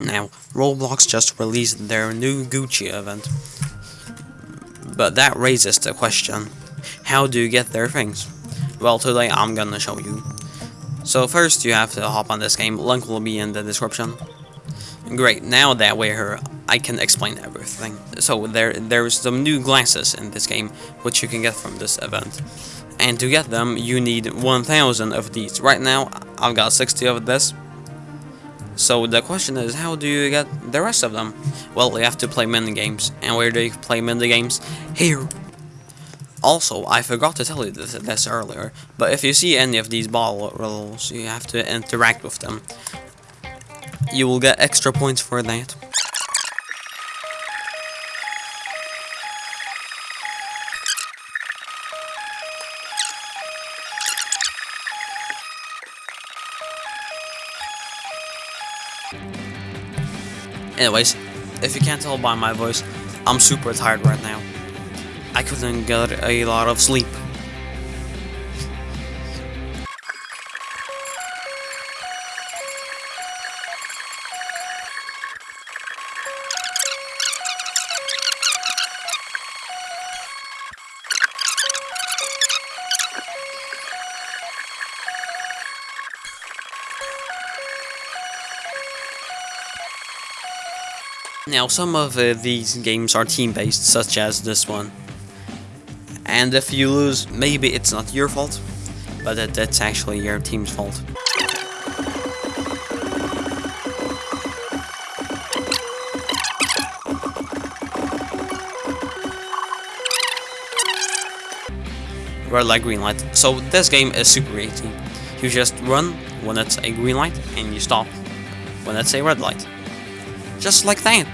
Now, Roblox just released their new Gucci event. But that raises the question, how do you get their things? Well, today I'm gonna show you. So first you have to hop on this game, link will be in the description. Great, now that we're here, I can explain everything. So there, there's some new glasses in this game, which you can get from this event. And to get them, you need 1000 of these. Right now, I've got 60 of this, so the question is, how do you get the rest of them? Well, you have to play mini games. And where do you play mini games? Here! Also, I forgot to tell you this, this earlier, but if you see any of these bottles, you have to interact with them. You will get extra points for that. Anyways, if you can't tell by my voice, I'm super tired right now. I couldn't get a lot of sleep. Now, some of uh, these games are team-based, such as this one. And if you lose, maybe it's not your fault, but that, that's actually your team's fault. Red light, green light. So this game is super easy. You just run when it's a green light, and you stop when it's a red light. Just like that.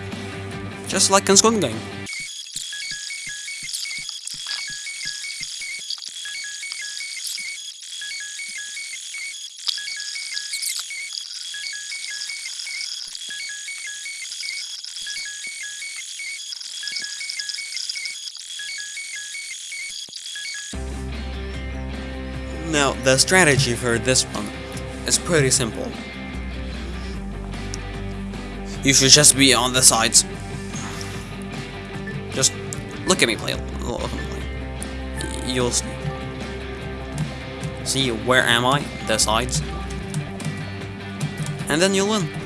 Just like in Squid Game. Now, the strategy for this one is pretty simple. You should just be on the sides. Look at me play. You'll see. See, where am I? The sides. And then you'll win.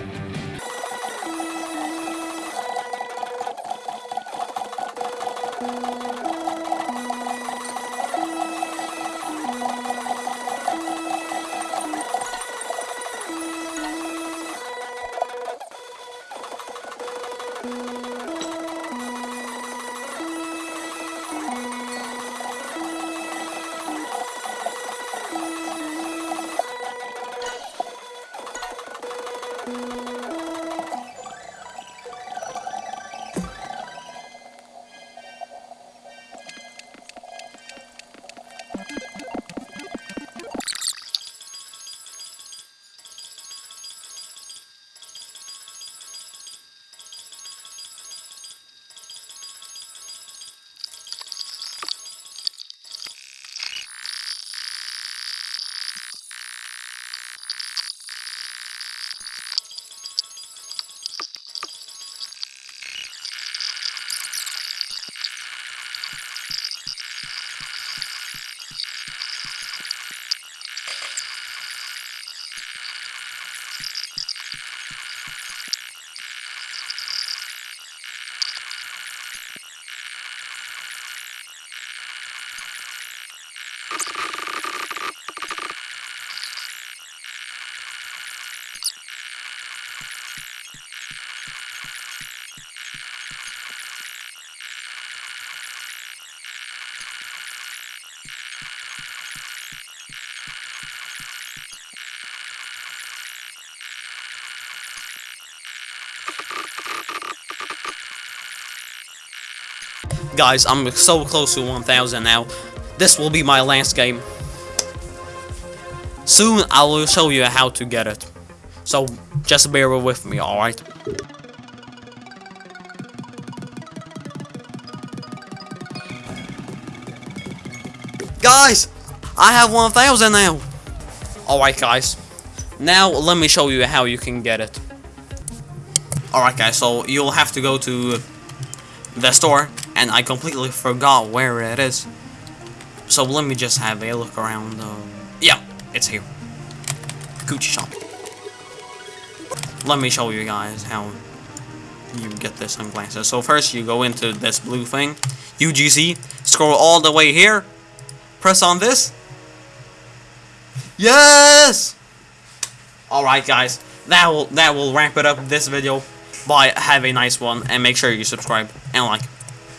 Guys, I'm so close to 1000 now. This will be my last game. Soon I will show you how to get it. So just bear with me, alright? Guys! I have 1000 now! Alright guys. Now let me show you how you can get it. Alright guys, so you'll have to go to the store, and I completely forgot where it is. So let me just have a look around. Uh, yeah, it's here. Gucci shop. Let me show you guys how you get the sunglasses. So first you go into this blue thing, UGC, scroll all the way here, press on this. Yes! Alright guys, that will that will wrap it up this video. Bye, have a nice one, and make sure you subscribe and like.